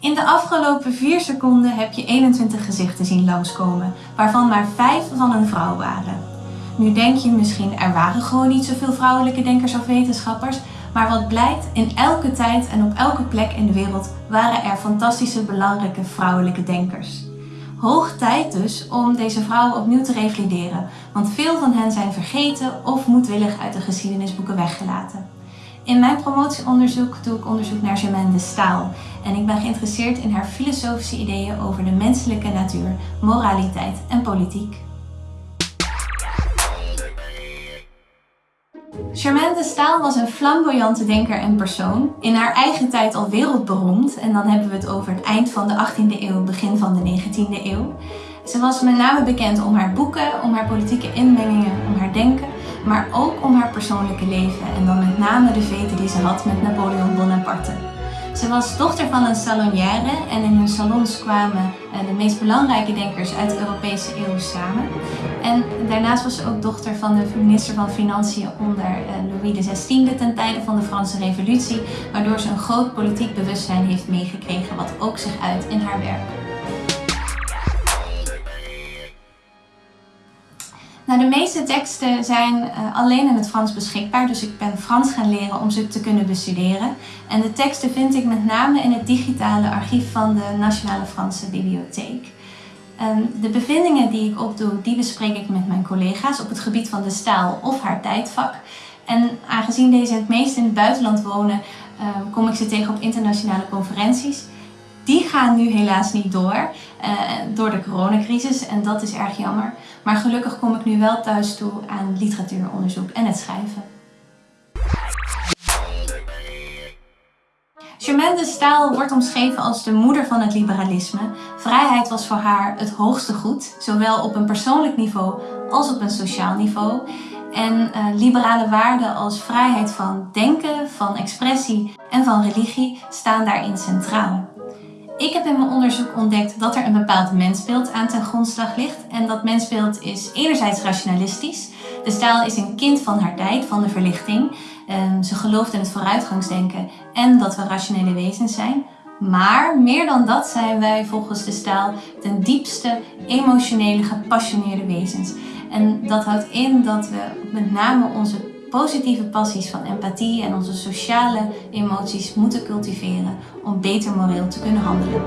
In de afgelopen 4 seconden heb je 21 gezichten zien langskomen, waarvan maar 5 van een vrouw waren. Nu denk je misschien, er waren gewoon niet zoveel vrouwelijke denkers of wetenschappers, maar wat blijkt, in elke tijd en op elke plek in de wereld waren er fantastische belangrijke vrouwelijke denkers. Hoog tijd dus om deze vrouwen opnieuw te revalideren, want veel van hen zijn vergeten of moedwillig uit de geschiedenisboeken weggelaten. In mijn promotieonderzoek doe ik onderzoek naar Germaine de Staal en ik ben geïnteresseerd in haar filosofische ideeën over de menselijke natuur, moraliteit en politiek. Germaine de Staal was een flamboyante denker en persoon, in haar eigen tijd al wereldberoemd en dan hebben we het over het eind van de 18e eeuw, begin van de 19e eeuw. Ze was met name bekend om haar boeken, om haar politieke inmengingen, om haar denken, maar ook om haar persoonlijke leven en dan met name de veten die ze had met Napoleon Bonaparte. Ze was dochter van een salonière en in hun salons kwamen eh, de meest belangrijke denkers uit de Europese eeuw samen. En daarnaast was ze ook dochter van de minister van Financiën onder eh, Louis XVI ten tijde van de Franse revolutie, waardoor ze een groot politiek bewustzijn heeft meegekregen wat ook zich uit in haar werk. Nou, de meeste teksten zijn uh, alleen in het Frans beschikbaar, dus ik ben Frans gaan leren om ze te kunnen bestuderen. En de teksten vind ik met name in het digitale archief van de Nationale Franse Bibliotheek. Um, de bevindingen die ik opdoe, die bespreek ik met mijn collega's op het gebied van de staal of haar tijdvak. En aangezien deze het meest in het buitenland wonen, uh, kom ik ze tegen op internationale conferenties. Die gaan nu helaas niet door, uh, door de coronacrisis en dat is erg jammer. Maar gelukkig kom ik nu wel thuis toe aan literatuuronderzoek en het schrijven. Germaine de Staal wordt omschreven als de moeder van het liberalisme. Vrijheid was voor haar het hoogste goed, zowel op een persoonlijk niveau als op een sociaal niveau. En uh, liberale waarden als vrijheid van denken, van expressie en van religie staan daarin centraal. Ik heb in mijn onderzoek ontdekt dat er een bepaald mensbeeld aan ten grondslag ligt. En dat mensbeeld is enerzijds rationalistisch. De staal is een kind van haar tijd, van de verlichting. Um, ze gelooft in het vooruitgangsdenken en dat we rationele wezens zijn. Maar meer dan dat zijn wij volgens de staal ten diepste emotionele, gepassioneerde wezens. En dat houdt in dat we met name onze positieve passies van empathie en onze sociale emoties moeten cultiveren om beter moreel te kunnen handelen.